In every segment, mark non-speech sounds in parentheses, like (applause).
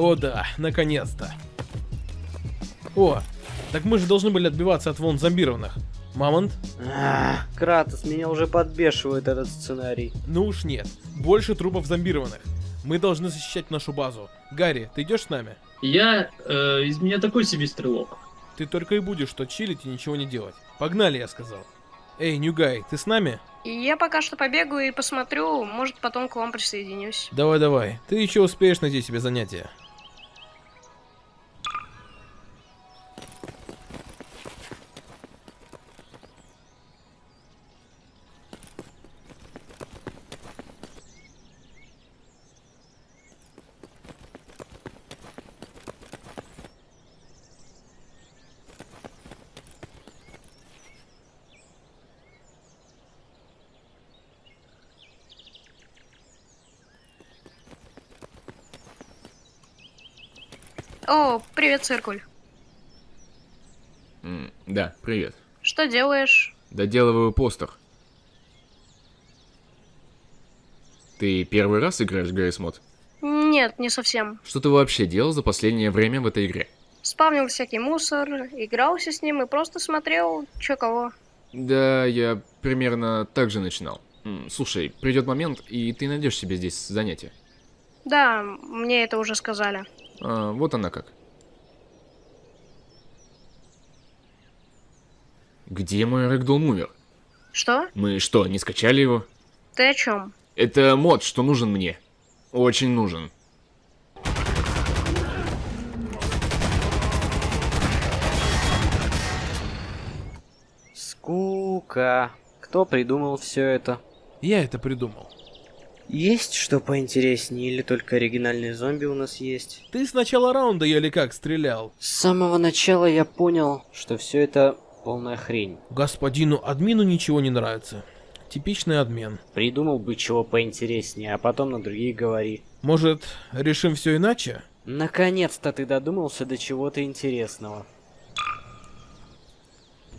О да, наконец-то. О, так мы же должны были отбиваться от волн зомбированных. Мамонт? Ах, Кратос, меня уже подбешивает этот сценарий. Ну уж нет. Больше трупов зомбированных. Мы должны защищать нашу базу. Гарри, ты идешь с нами? Я... Э, из меня такой себе стрелок. Ты только и будешь что чилить и ничего не делать. Погнали, я сказал. Эй, Ньюгай, ты с нами? Я пока что побегаю и посмотрю, может потом к вам присоединюсь. Давай-давай, ты еще успеешь найти себе занятие. О, привет, циркуль. М, да, привет. Что делаешь? Доделываю постер. Ты первый раз играешь в Гаррис Мод? Нет, не совсем. Что ты вообще делал за последнее время в этой игре? Спавнил всякий мусор, игрался с ним и просто смотрел, чё кого. Да, я примерно так же начинал. Слушай, придет момент, и ты найдешь себе здесь занятие. Да, мне это уже сказали. А, вот она как. Где мой Ragdoll Mover? Что? Мы что, не скачали его? Ты о чем? Это мод, что нужен мне. Очень нужен. Скука. Кто придумал все это? Я это придумал. Есть что поинтереснее или только оригинальные зомби у нас есть? Ты с начала раунда еле как стрелял. С самого начала я понял, что все это полная хрень. Господину админу ничего не нравится. Типичный адмен. Придумал бы чего поинтереснее, а потом на другие говори. Может, решим все иначе? Наконец-то ты додумался до чего-то интересного.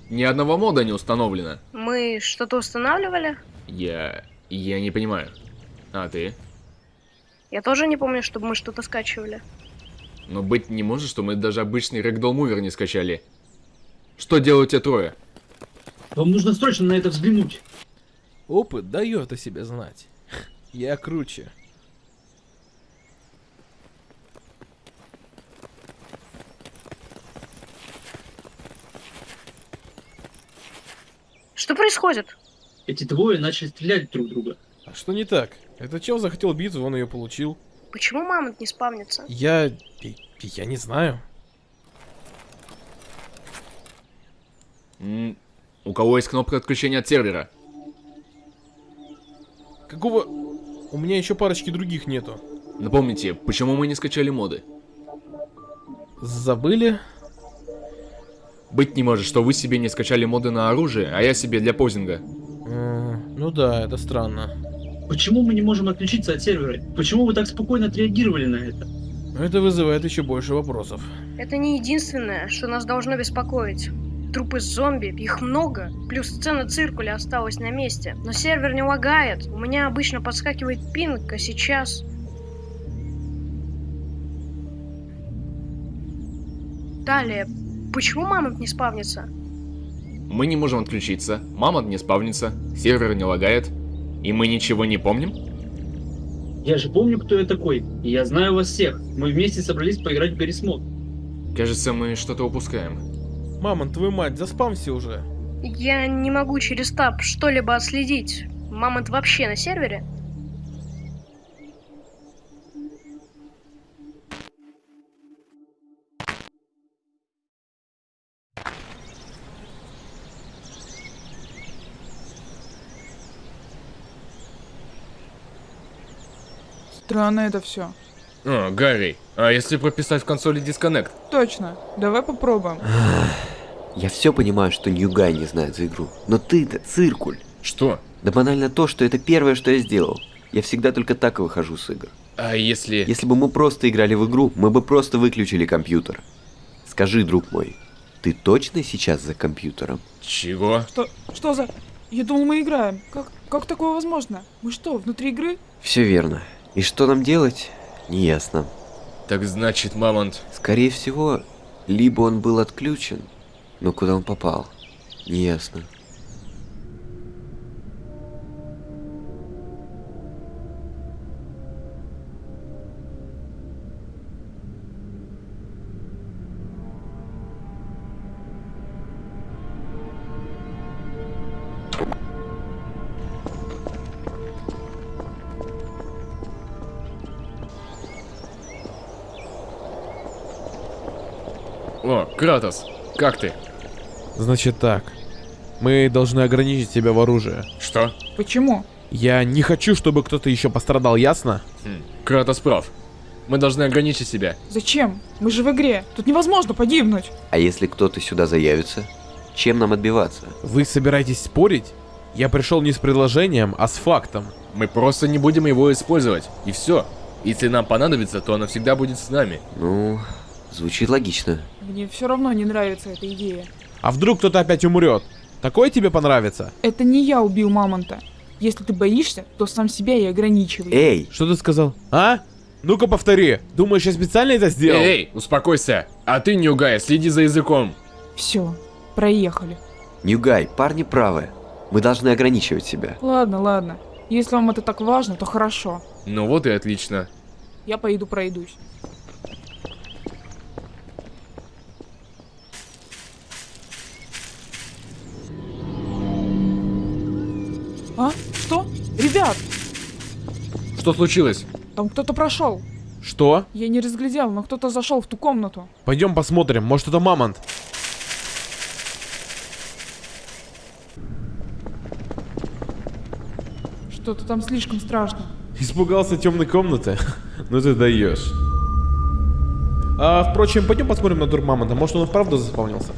Ни одного мода не установлено. Мы что-то устанавливали? Я... я не понимаю. А ты? Я тоже не помню, чтобы мы что-то скачивали. Но быть не может, что мы даже обычный Ragdoll Mover не скачали. Что делают те трое? Вам нужно срочно на это взглянуть. Опыт дает о себе знать. Я круче. Что происходит? Эти двое начали стрелять друг в друга. А что не так? Этот чел захотел битву, он ее получил. Почему мамонт не спавнится? Я... я не знаю. М, У кого есть кнопка отключения от сервера? Какого... У меня еще парочки других нету. Напомните, почему мы не скачали моды? Забыли? Быть не может, что вы себе не скачали моды на оружие, а я себе для позинга. М, Ну да, это странно. Почему мы не можем отключиться от сервера? Почему вы так спокойно отреагировали на это? Это вызывает еще больше вопросов. Это не единственное, что нас должно беспокоить. Трупы зомби, их много, плюс сцена циркуля осталась на месте. Но сервер не лагает, у меня обычно подскакивает пинг, а сейчас... Далее, почему мамонт не спавнится? Мы не можем отключиться, мама не спавнится, сервер не лагает, и мы ничего не помним? Я же помню, кто я такой, и я знаю вас всех. Мы вместе собрались поиграть в Гаррис Мод. Кажется, мы что-то упускаем. Мамон, твою мать, заспамся уже. Я не могу через таб что-либо отследить. Мамонт вообще на сервере? Странно это все. О, Гарри, а если прописать в консоли дисконнект? Точно. Давай попробуем. Я все понимаю, что Ньюгай не знает за игру, но ты-то циркуль. Что? Да банально то, что это первое, что я сделал. Я всегда только так и выхожу с игр. А если... Если бы мы просто играли в игру, мы бы просто выключили компьютер. Скажи, друг мой, ты точно сейчас за компьютером? Чего? Что, что за... Я думал, мы играем. Как, как такое возможно? Мы что, внутри игры? Все верно. И что нам делать? Неясно. Так значит, Мамонт... Скорее всего, либо он был отключен, но куда он попал, неясно. Кратос, как ты? Значит так. Мы должны ограничить тебя в оружии. Что? Почему? Я не хочу, чтобы кто-то еще пострадал, ясно? Хм, Кратос прав. Мы должны ограничить себя. Зачем? Мы же в игре. Тут невозможно погибнуть. А если кто-то сюда заявится, чем нам отбиваться? Вы собираетесь спорить? Я пришел не с предложением, а с фактом. Мы просто не будем его использовать. И все. Если нам понадобится, то оно всегда будет с нами. Ну, звучит логично. Мне все равно не нравится эта идея. А вдруг кто-то опять умрет? Такое тебе понравится? Это не я убил мамонта. Если ты боишься, то сам себя и ограничивай. Эй, Что ты сказал? А? Ну-ка повтори. Думаешь, я специально это сделал? Эй, эй, успокойся. А ты, Ньюгай, следи за языком. Все, проехали. Ньюгай, парни правы. Мы должны ограничивать себя. Ладно, ладно. Если вам это так важно, то хорошо. Ну вот и отлично. Я поеду пройдусь. А? Что? Ребят, Что случилось? там кто-то прошел. Что? Я не разглядел, но кто-то зашел в ту комнату. Пойдем посмотрим, может это мамонт. Что-то там слишком страшно. Испугался темной комнаты? (laughs) ну ты даешь. А, впрочем, пойдем посмотрим на дур мамонта. Может он и вправду заспавнился.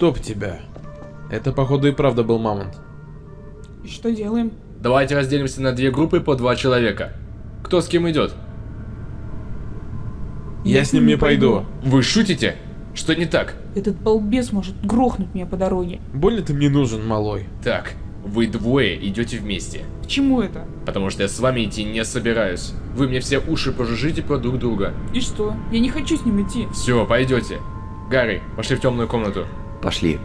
Чтоб тебя. Это, походу, и правда был мамонт. И что делаем? Давайте разделимся на две группы по два человека. Кто с кем идет? Я, с ним не пойду. Вы шутите? Что не так? Этот балбес может грохнуть меня по дороге. Больно ты мне нужен, малой. Так, вы двое идете вместе. К чему это? Потому что я с вами идти не собираюсь. Вы мне все уши пожужжите про друг друга. И что? Я не хочу с ним идти. Все, пойдете. Гарри, пошли в темную комнату. Пошли.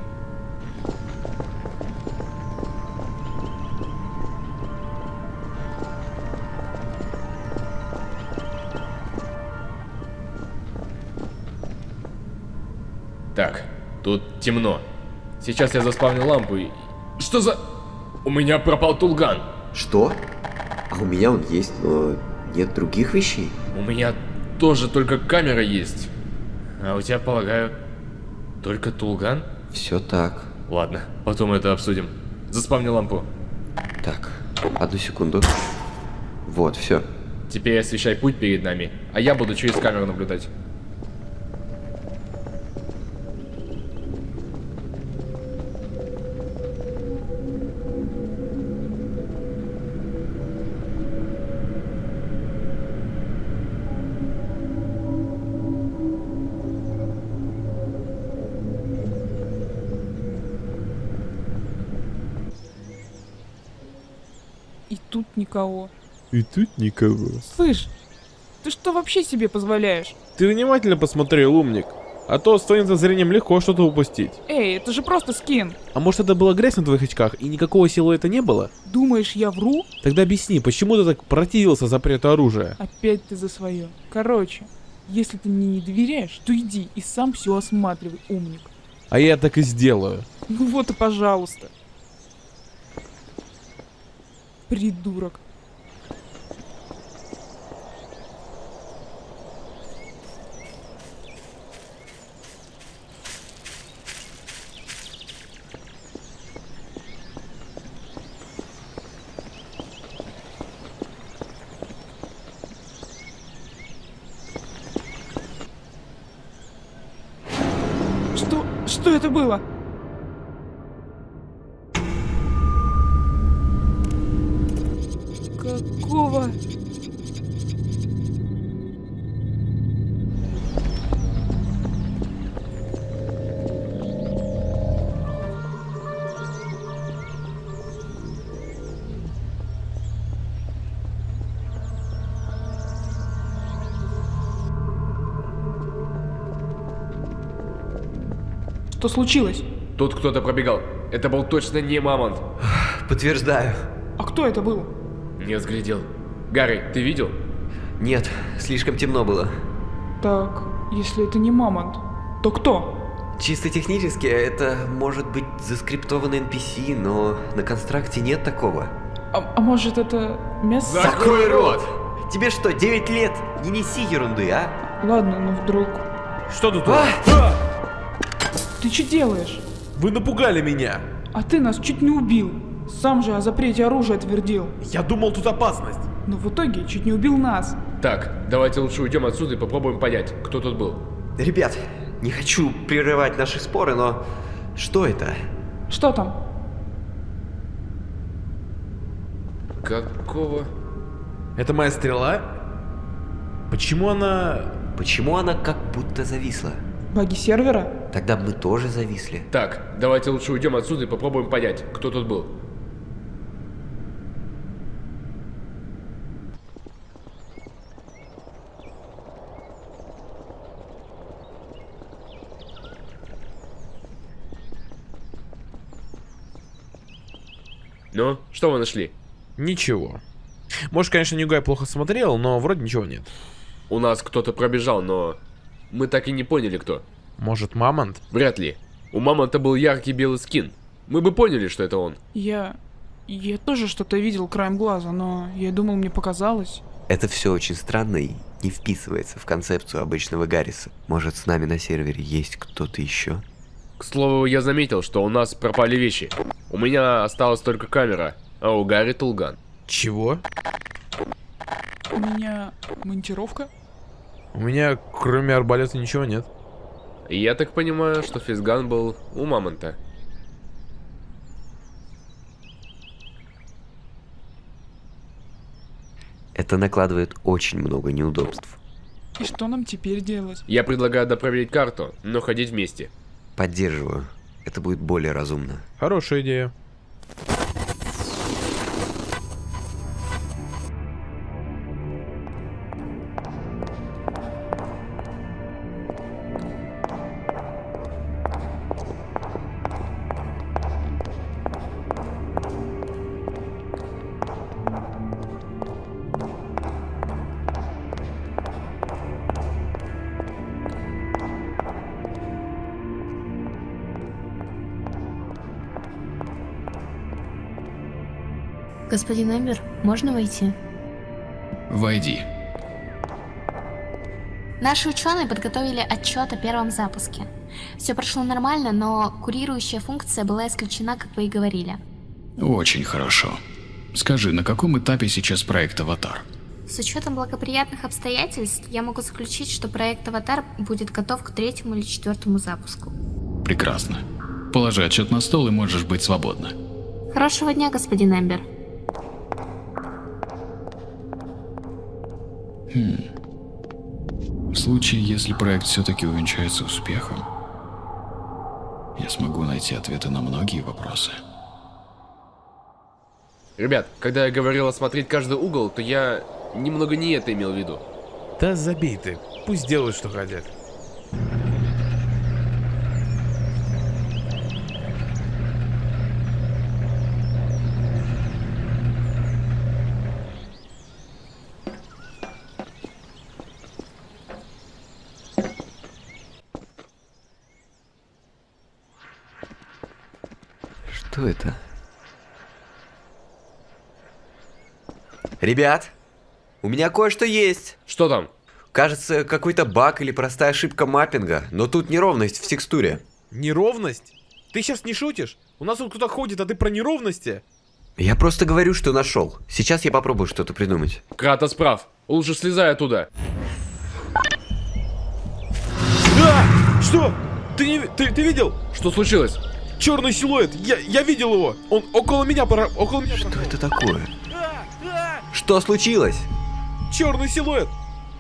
Так, тут темно. Сейчас я заспавню лампу и... Что за... У меня пропал тулган. Что? А у меня он есть, но нет других вещей. У меня тоже только камера есть. А у тебя, полагаю, только тулган? Все так. Ладно, потом это обсудим. Заспавню лампу. Так, одну секунду. Вот, все. Теперь освещай путь перед нами, а я буду через камеру наблюдать. Никого. И тут никого. Слышь, ты что вообще себе позволяешь? Ты внимательно посмотрел, умник. А то с твоим зрением легко что-то упустить. Эй, это же просто скин. А может это была грязь на твоих очках и никакого силуэта не было? Думаешь, я вру? Тогда объясни, почему ты так противился запрету оружия? Опять ты за свое. Короче, если ты мне не доверяешь, то иди и сам все осматривай, умник. А я так и сделаю. Ну вот и пожалуйста. Придурок. Что? Это было? Что случилось? Тут кто-то пробегал. Это был точно не мамонт. Подтверждаю. А кто это был? Не взглядел. Гарри, ты видел? Нет, слишком темно было. Так, если это не мамонт, то кто? Чисто технически это может быть заскриптованный NPC, но на констракте нет такого. А, а может это мясо? Закрой рот! Тебе что, 9 лет? Не неси ерунды, а? Ладно, ну вдруг. Что тут? А! А! Ты что делаешь? Вы напугали меня. А ты нас чуть не убил. Сам же о запрете оружия твердил. Я думал, тут опасность. Но в итоге чуть не убил нас. Так, давайте лучше уйдем отсюда и попробуем понять, кто тут был. Ребят, не хочу прерывать наши споры, но что это? Что там? Какого? Это моя стрела? Почему она... Почему она как будто зависла? Баги сервера? Тогда мы тоже зависли. Так, давайте лучше уйдем отсюда и попробуем понять, кто тут был. Ну, что вы нашли? Ничего. Может, конечно, Ньюгай плохо смотрел, но вроде ничего нет. У нас кто-то пробежал, но мы так и не поняли, кто. Может, Мамонт? Вряд ли. У мамонта был яркий белый скин. Мы бы поняли, что это он. Я... Я тоже что-то видел краем глаза, но я думал, мне показалось. Это все очень странно и не вписывается в концепцию обычного Гарриса. Может, с нами на сервере есть кто-то еще? К слову, я заметил, что у нас пропали вещи. У меня осталась только камера, а у Гарри Тулган. Чего? У меня монтировка? У меня, кроме арбалета, ничего нет. Я так понимаю, что физган был у мамонта. Это накладывает очень много неудобств. И что нам теперь делать? Я предлагаю допроверить карту, но ходить вместе. Поддерживаю. Это будет более разумно. Хорошая идея. Господин Эмбер, можно войти? Войди. Наши ученые подготовили отчет о первом запуске. Все прошло нормально, но курирующая функция была исключена, как вы и говорили. Очень хорошо. Скажи, на каком этапе сейчас проект «Аватар»? С учетом благоприятных обстоятельств, я могу заключить, что проект «Аватар» будет готов к третьему или четвертому запуску. Прекрасно. Положи отчет на стол и можешь быть свободна. Хорошего дня, господин Эмбер. В случае, если проект все-таки увенчается успехом, я смогу найти ответы на многие вопросы. Ребят, когда я говорил осмотреть каждый угол, то я немного не это имел в виду. Да забей ты. Пусть делают, что хотят. Что это? Ребят, у меня кое-что есть. Что там? Кажется, какой-то баг или простая ошибка маппинга, но тут неровность в текстуре. Неровность? Ты сейчас не шутишь? У нас тут кто-то ходит, а ты про неровности? Я просто говорю, что нашел. Сейчас я попробую что-то придумать. Кратос прав. Лучше слезай оттуда. А! Что? Ты, не, ты, ты видел? Что случилось? Черный силуэт. Я, я видел его. Он около меня пора, около меня. Что это такое? Что случилось? Черный силуэт.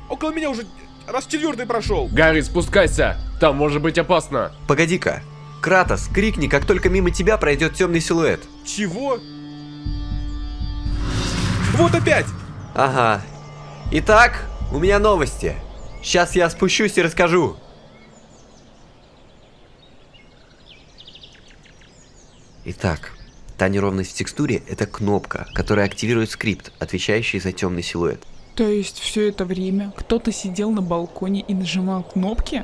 Около меня уже раз четвертый прошел. Гарри, спускайся. Там может быть опасно. Погоди-ка. Кратос, крикни, как только мимо тебя пройдет темный силуэт. Чего? Вот опять. Ага. Итак, у меня новости. Сейчас я спущусь и расскажу. Итак, та неровность в текстуре – это кнопка, которая активирует скрипт, отвечающий за темный силуэт. То есть все это время кто-то сидел на балконе и нажимал кнопки?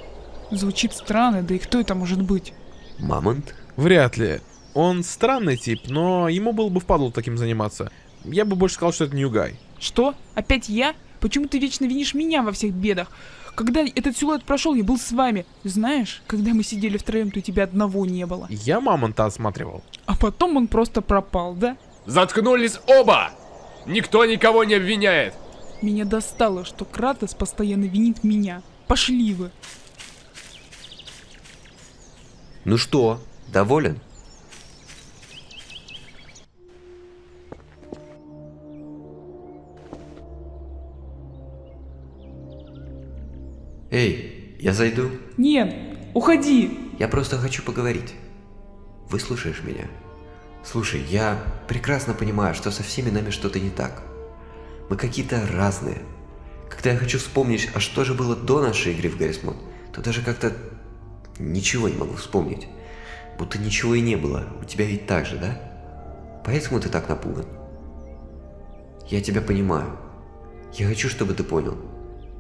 Звучит странно, да и кто это может быть? Мамонт? Вряд ли. Он странный тип, но ему было бы впадло таким заниматься. Я бы больше сказал, что это Ньюгай. Что? Опять я? Почему ты вечно винишь меня во всех бедах? Когда этот силуэт прошел, я был с вами. Знаешь, когда мы сидели втроем, то тебя одного не было. Я мамонта осматривал. А потом он просто пропал, да? Заткнулись оба! Никто никого не обвиняет! Меня достало, что Кратос постоянно винит меня. Пошли вы. Ну что, доволен? Эй, я зайду? Нет, уходи. Я просто хочу поговорить. Выслушаешь меня? Слушай, я прекрасно понимаю, что со всеми нами что-то не так. Мы какие-то разные. Когда я хочу вспомнить, а что же было до нашей игры в Гаррисмод, то даже как-то ничего не могу вспомнить. Будто ничего и не было. У тебя ведь так же, да? Поэтому ты так напуган. Я тебя понимаю. Я хочу, чтобы ты понял.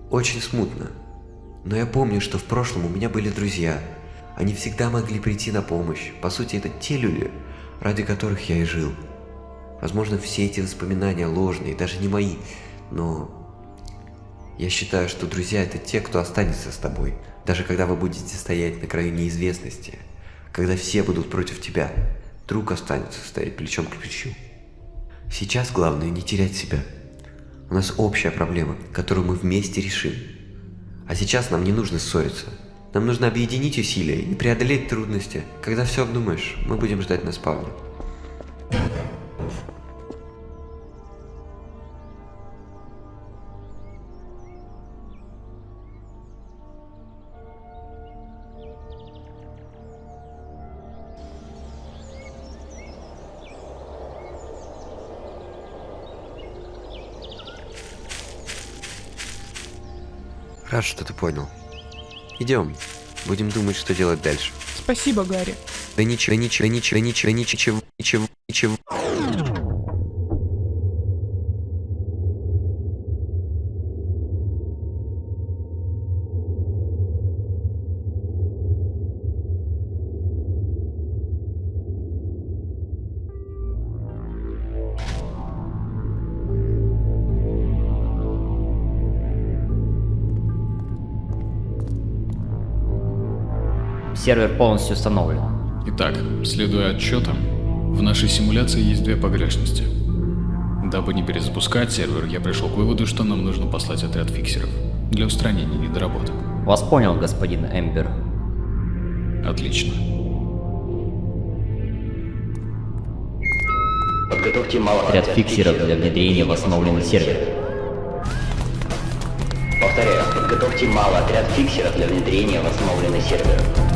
Очень смутно. Но я помню, что в прошлом у меня были друзья. Они всегда могли прийти на помощь. По сути, это те люди, ради которых я и жил. Возможно, все эти воспоминания ложные, даже не мои, но я считаю, что друзья это те, кто останется с тобой, даже когда вы будете стоять на краю неизвестности, когда все будут против тебя, друг останется стоять плечом к плечу. Сейчас главное не терять себя. У нас общая проблема, которую мы вместе решим. А сейчас нам не нужно ссориться. Нам нужно объединить усилия и преодолеть трудности. Когда все обдумаешь, мы будем ждать на спавне. Рад, что ты понял. Идем. Будем думать, что делать дальше. Спасибо, Гарри. Да ничего, ничего, ничего, ничего, ничего, ничего, ничего. Сервер полностью установлен. Итак, следуя отчетам, в нашей симуляции есть две погрешности. Дабы не перезапускать сервер, я пришел к выводу, что нам нужно послать отряд фиксеров для устранения недоработок. Вас понял, господин Эмбер. Отлично. Подготовьте малый отряд фиксеров для внедрения в основленный сервер. Повторяю, подготовьте малый отряд фиксеров для внедрения в основленный сервер.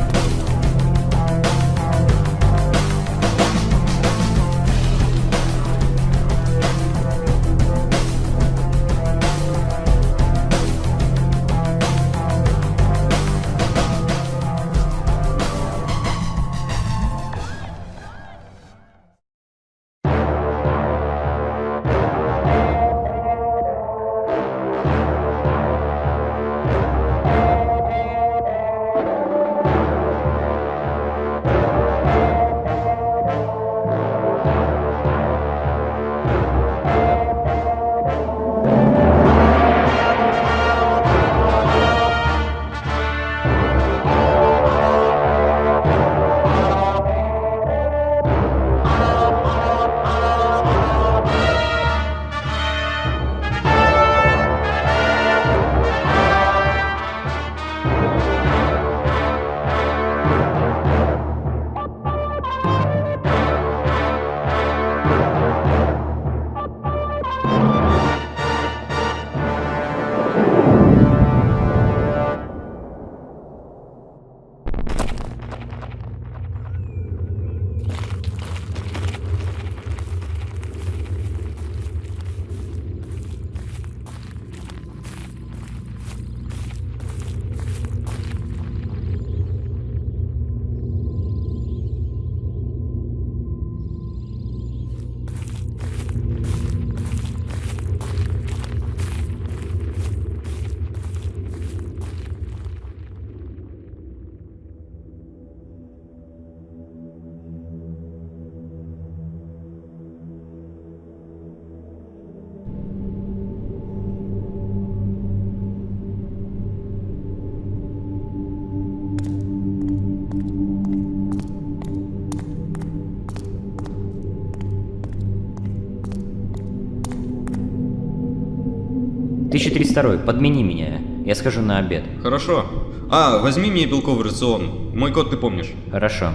1302, подмени меня. Я схожу на обед. Хорошо. А, возьми мне белковый рацион. Мой код ты помнишь. Хорошо.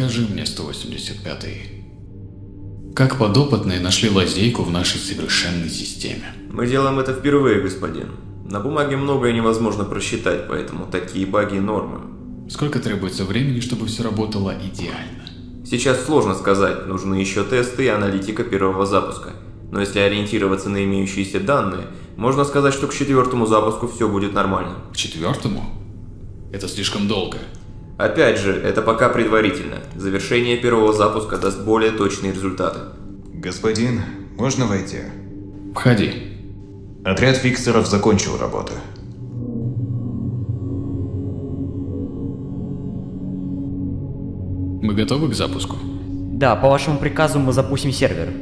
Скажи мне, 185-й, как подопытные нашли лазейку в нашей совершенной системе? Мы делаем это впервые, господин. На бумаге многое невозможно просчитать, поэтому такие баги нормы. Сколько требуется времени, чтобы все работало идеально? Сейчас сложно сказать, нужны еще тесты и аналитика первого запуска. Но если ориентироваться на имеющиеся данные, можно сказать, что к четвертому запуску все будет нормально. К четвертому? Это слишком долго. Опять же, это пока предварительно. Завершение первого запуска даст более точные результаты. Господин, можно войти? Входи. Отряд фиксеров закончил работу. Мы готовы к запуску? Да, по вашему приказу мы запустим сервер.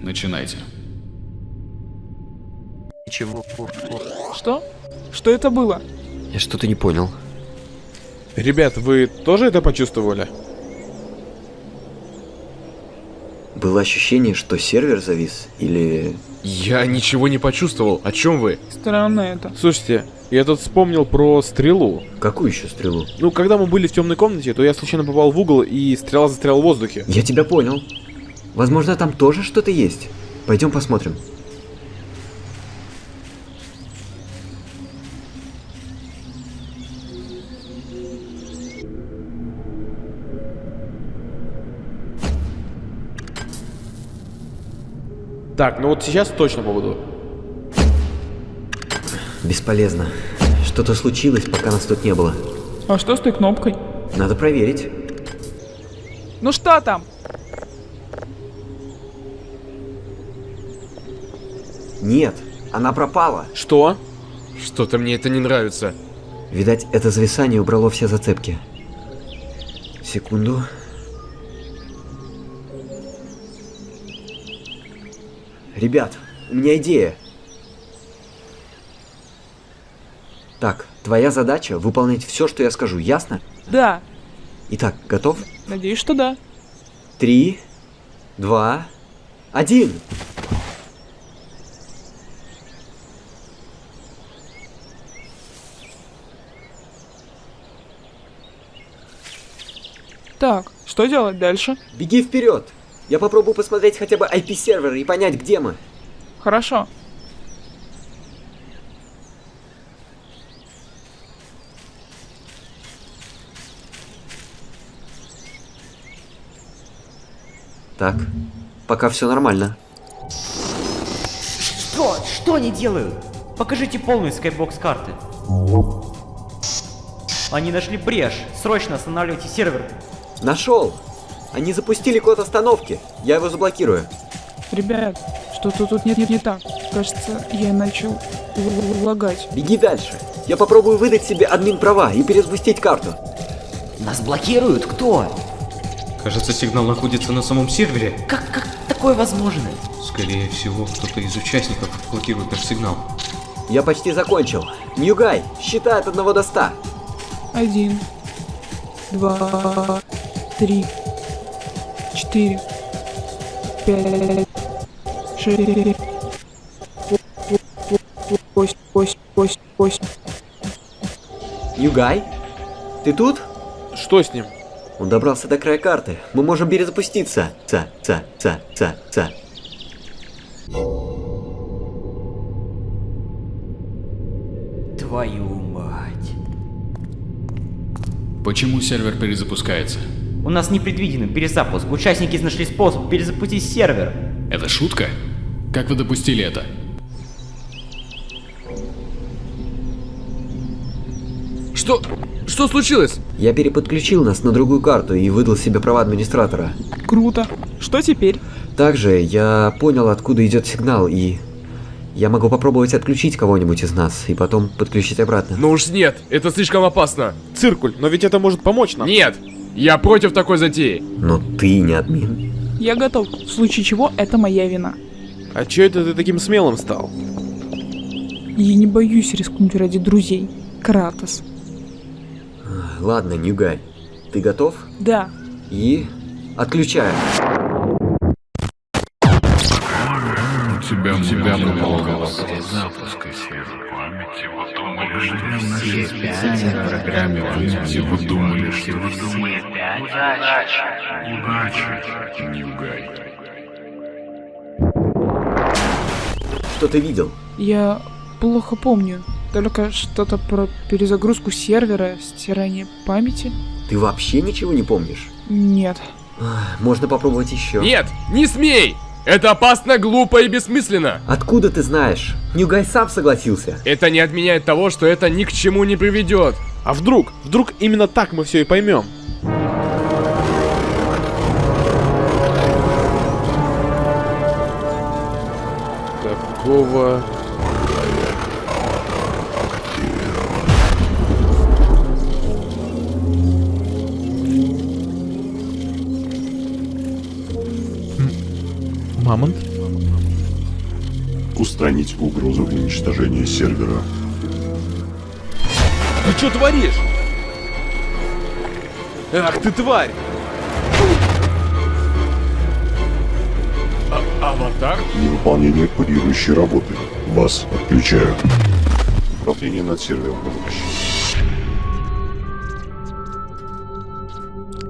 Начинайте. Ничего. Что? Что это было? Я что-то не понял. Ребят, вы тоже это почувствовали? Было ощущение, что сервер завис, или... Я ничего не почувствовал. О чем вы? Странно это. Слушайте, я тут вспомнил про стрелу. Какую еще стрелу? Ну, когда мы были в темной комнате, то я случайно попал в угол и стрела застряла в воздухе. Я тебя понял. Возможно, там тоже что-то есть. Пойдем посмотрим. Так, ну вот сейчас точно поводу. Бесполезно. Что-то случилось, пока нас тут не было. А что с той кнопкой? Надо проверить. Ну что там? Нет, она пропала. Что? Что-то мне это не нравится. Видать, это зависание убрало все зацепки. Секунду. Ребят, у меня идея. Так, твоя задача выполнять все, что я скажу, ясно? Да. Итак, готов? Надеюсь, что да. Три, два, один. Так, что делать дальше? Беги вперед. Я попробую посмотреть хотя бы IP-сервер и понять, где мы. Хорошо. Так, пока все нормально. Что? Что они делают? Покажите полную скайбокс карты. Они нашли брешь. Срочно останавливайте сервер. Нашел. Они запустили код остановки. Я его заблокирую. Ребят, что-то тут нет, нет, не так. Кажется, я начал лагать. Беги дальше. Я попробую выдать себе админ права и перезапустить карту. Нас блокируют? Кто? Кажется, сигнал находится на самом сервере. Как, как такое возможно? Скорее всего, кто-то из участников блокирует наш сигнал. Я почти закончил. Ньюгай, считай от одного до ста. Один, два, три, четыре, пять, шесть, восемь, восемь, восемь, восемь, Югай? Ты тут? Что с ним? Он добрался до края карты. Мы можем перезапуститься. Ца, ца, ца, ца, ца. Твою мать. Почему сервер перезапускается? У нас непредвиденный перезапуск. Участники нашли способ перезапустить сервер. Это шутка? Как вы допустили это? Что? Что случилось? Я переподключил нас на другую карту и выдал себе права администратора. Круто. Что теперь? Также я понял, откуда идет сигнал, и я могу попробовать отключить кого-нибудь из нас и потом подключить обратно. Ну уж нет, это слишком опасно. Циркуль, но ведь это может помочь нам. Нет, я против такой затеи. Но ты не админ. Я готов. В случае чего, это моя вина. А чё это ты таким смелым стал? Я не боюсь рискнуть ради друзей. Кратос. Ладно, Ньюгай, ты готов? Да. И отключаем. У тебя, тебя много Запуска сервера памяти. Вы думали, что все пятеро программе памяти. Вы думали, что все пятеро. Удачи, Ньюгай. Что ты видел? Я плохо помню. Только что-то про перезагрузку сервера, стирание памяти. Ты вообще ничего не помнишь? Нет. Можно попробовать еще. Нет, не смей! Это опасно, глупо и бессмысленно. Откуда ты знаешь? Ньюгай сам согласился. Это не отменяет того, что это ни к чему не приведет. А вдруг? Вдруг именно так мы все и поймем? Какого... Мамонт? Устранить угрозу уничтожения сервера. Ты что творишь? Ах ты тварь! А аватар? Невыполнение курирующей работы. Вас отключаю. Управление над сервером.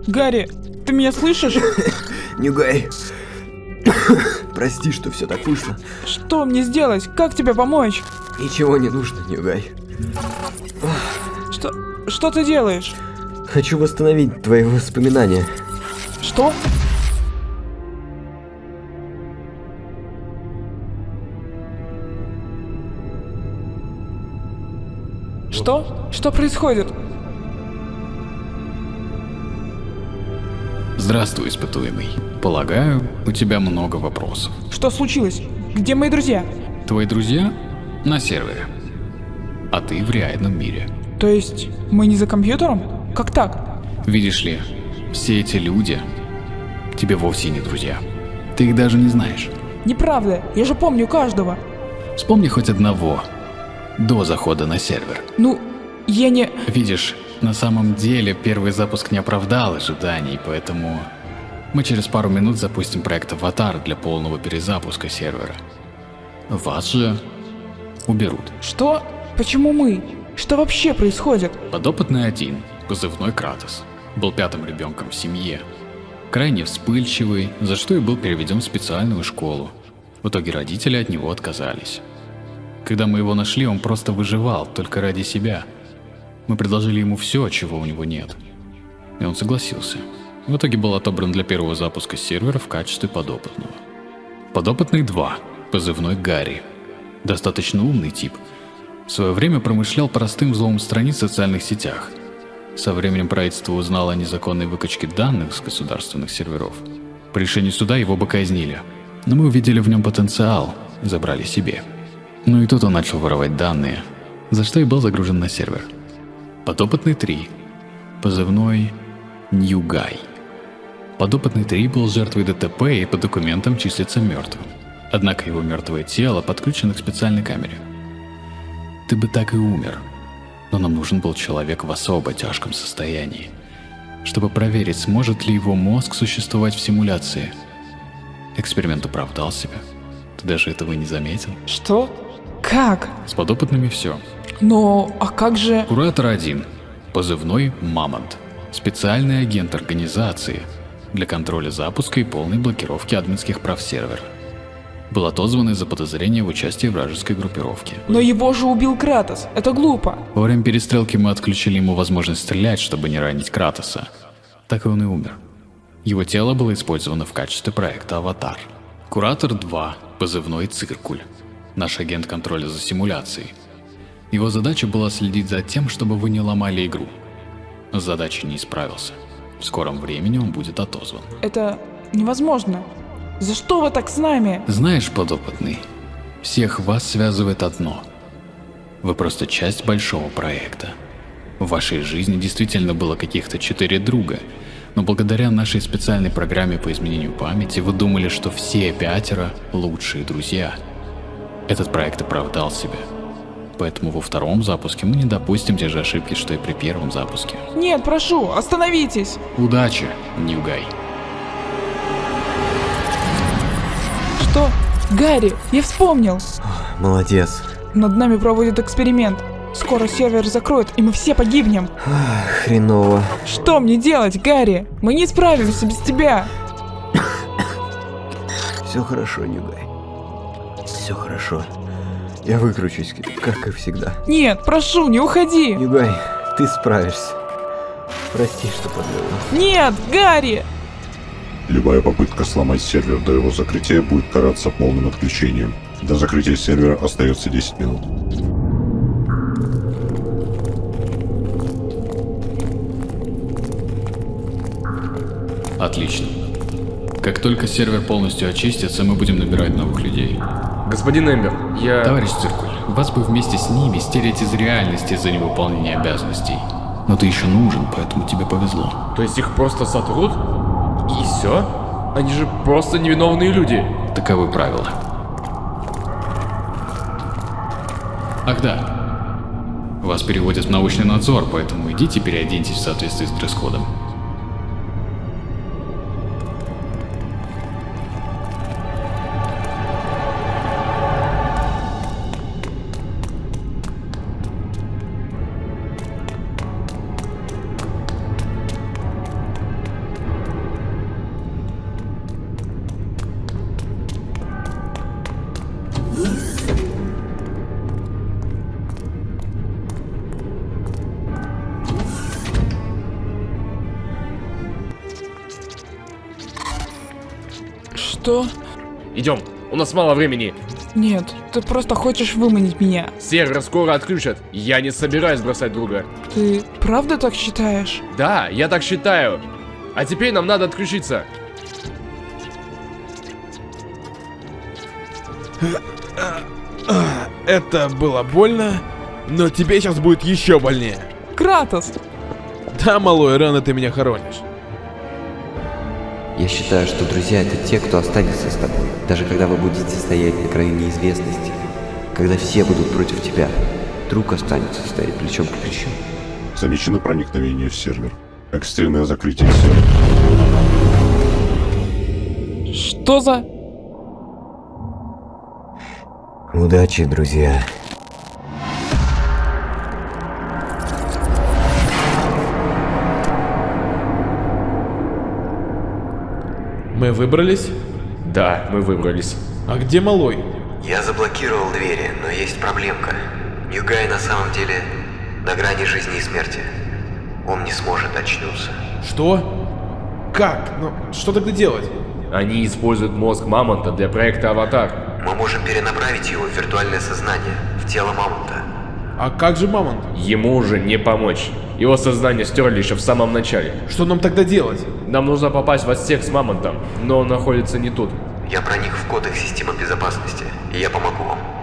Гарри, ты меня слышишь? (laughs) Ньюгай. (laughs) Прости, что все так вышло. Что мне сделать? Как тебе помочь? Ничего не нужно, Ньюгай. Что, что ты делаешь? Хочу восстановить твои воспоминания. Что? Что? Что происходит? Здравствуй, испытуемый. Полагаю, у тебя много вопросов. Что случилось? Где мои друзья? Твои друзья на сервере, а ты в реальном мире. То есть, мы не за компьютером? Как так? Видишь ли, все эти люди тебе вовсе не друзья. Ты их даже не знаешь. Неправда, я же помню каждого. Вспомни хоть одного до захода на сервер. Ну, я не... Видишь, на самом деле первый запуск не оправдал ожиданий, поэтому мы через пару минут запустим проект Аватар для полного перезапуска сервера. Вас же уберут. Что? Почему мы? Что вообще происходит? Подопытный один, позывной Кратос, был пятым ребенком в семье. Крайне вспыльчивый, за что и был переведен в специальную школу. В итоге родители от него отказались. Когда мы его нашли, он просто выживал, только ради себя. Мы предложили ему все, чего у него нет. И он согласился. В итоге был отобран для первого запуска сервера в качестве подопытного. Подопытный 2, позывной Гарри. Достаточно умный тип. В свое время промышлял простым взломом страниц в социальных сетях. Со временем правительство узнало о незаконной выкачке данных с государственных серверов. По решению суда его бы казнили. Но мы увидели в нем потенциал забрали себе. Ну и тут он начал воровать данные, за что и был загружен на сервер. Подопытный 3. Позывной Ньюгай. Подопытный 3 был жертвой ДТП и по документам числится мертвым. Однако его мертвое тело подключено к специальной камере. Ты бы так и умер. Но нам нужен был человек в особо тяжком состоянии, чтобы проверить, сможет ли его мозг существовать в симуляции. Эксперимент оправдал себя. Ты даже этого не заметил. Что? Как? С подопытными все. Но, а как же... Куратор один. позывной «Мамонт». Специальный агент организации для контроля запуска и полной блокировки админских прав сервера. Был отозван из-за подозрения в участии вражеской группировке. Но его же убил Кратос. Это глупо. Во время перестрелки мы отключили ему возможность стрелять, чтобы не ранить Кратоса. Так и он и умер. Его тело было использовано в качестве проекта «Аватар». Куратор 2, позывной «Циркуль». Наш агент контроля за симуляцией. Его задача была следить за тем, чтобы вы не ломали игру. С задачей не справился. В скором времени он будет отозван. Это невозможно. За что вы так с нами? Знаешь, подопытный, всех вас связывает одно. Вы просто часть большого проекта. В вашей жизни действительно было каких-то четыре друга, но благодаря нашей специальной программе по изменению памяти вы думали, что все пятеро лучшие друзья. Этот проект оправдал себя. Поэтому во втором запуске мы не допустим те же ошибки, что и при первом запуске. Нет, прошу, остановитесь. Удачи, Ньюгай. Что? Гарри, я вспомнил. Молодец. Над нами проводят эксперимент. Скоро сервер закроют, и мы все погибнем. Ах, хреново. Что мне делать, Гарри? Мы не справимся без тебя. Все хорошо, Нюгай. Все хорошо. Я выкручусь, как и всегда. Нет, прошу, не уходи. Нюгай, ты справишься. Прости, что подвел. Нет, Гарри! Любая попытка сломать сервер до его закрытия будет караться полным отключением. До закрытия сервера остается 10 минут. Отлично. Как только сервер полностью очистится, мы будем набирать новых людей. Господин Эмбер, я... Товарищ Циркуль, вас бы вместе с ними стереть из реальности за невыполнение обязанностей. Но ты еще нужен, поэтому тебе повезло. То есть их просто сотрут? И все? Они же просто невиновные люди. Таковы правила. Ах да. Вас переводят в научный надзор, поэтому идите переоденьтесь в соответствии с дресс-кодом. Что? Идем, у нас мало времени. Нет, ты просто хочешь выманить меня. Сервер скоро отключат. Я не собираюсь бросать друга. Ты правда так считаешь? Да, я так считаю. А теперь нам надо отключиться. Это было больно, но тебе сейчас будет еще больнее. Кратос! Да, малой, рано ты меня хоронишь. Я считаю, что друзья это те, кто останется с тобой, даже когда вы будете стоять на краю неизвестности, когда все будут против тебя. Друг останется стоять плечом к плечу. Замечено проникновение в сервер. Экстренное закрытие сервера. Что за... Удачи, друзья. Мы выбрались? Да, мы выбрались. А где малой? Я заблокировал двери, но есть проблемка. Ньюгай на самом деле на грани жизни и смерти. Он не сможет очнуться. Что? Как? Ну, что тогда делать? Они используют мозг Мамонта для проекта Аватар. Мы можем перенаправить его в виртуальное сознание, в тело Мамонта. А как же Мамонт? Ему уже не помочь. Его сознание стерли еще в самом начале. Что нам тогда делать? Нам нужно попасть в отсек с Мамонтом, но он находится не тут. Я проник в код их системы безопасности, и я помогу вам.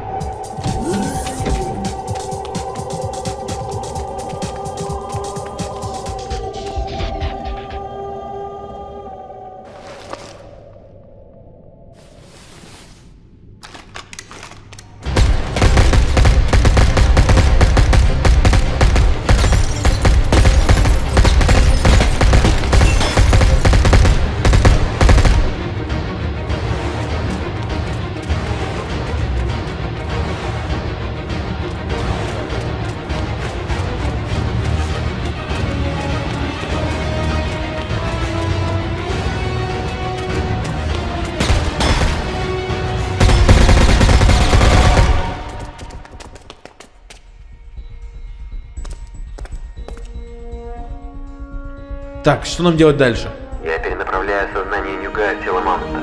Так, что нам делать дальше? Я перенаправляю сознание Нюгая в тело Мамонта.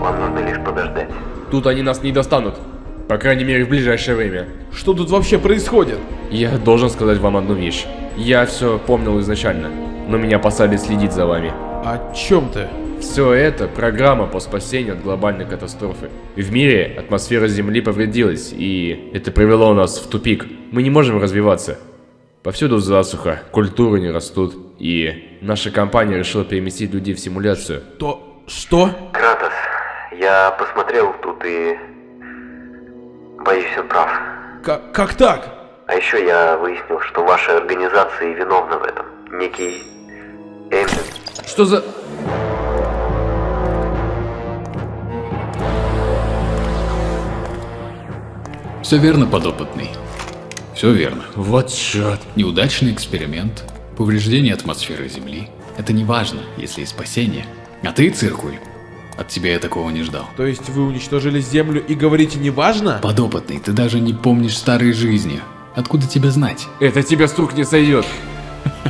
Вам нужно лишь подождать. Тут они нас не достанут. По крайней мере, в ближайшее время. Что тут вообще происходит? Я должен сказать вам одну вещь. Я все помнил изначально, но меня посадили следить за вами. О чем ты? Все это программа по спасению от глобальной катастрофы. В мире атмосфера Земли повредилась, и это привело нас в тупик. Мы не можем развиваться. Повсюду засуха, культуры не растут, и наша компания решила переместить людей в симуляцию. То... что? Кратос, я посмотрел тут и... Боюсь, он прав. Как, как так? А еще я выяснил, что ваша организация виновна в этом. Некий... Эмиль. Что за... Все верно, подопытный. Все верно. Вот черт. Неудачный эксперимент, повреждение атмосферы Земли. Это не важно, если и спасение. А ты, циркуль, от тебя я такого не ждал. То есть вы уничтожили Землю и говорите не важно? Подопытный, ты даже не помнишь старой жизни. Откуда тебе знать? Это тебе с рук не сойдет.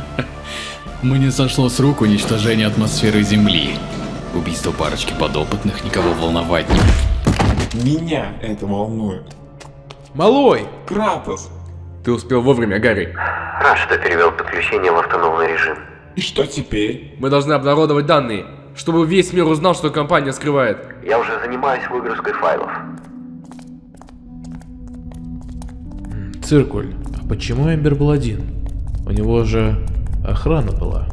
(laughs) Мне сошло с рук уничтожение атмосферы Земли. Убийство парочки подопытных никого волновать не... Меня это волнует. Малой! Кратос! Ты успел вовремя, Гарри. Рад, что перевел подключение в автономный режим. И что теперь? Мы должны обнародовать данные, чтобы весь мир узнал, что компания скрывает. Я уже занимаюсь выгрузкой файлов. Циркуль, а почему Эмбер был один? У него же охрана была.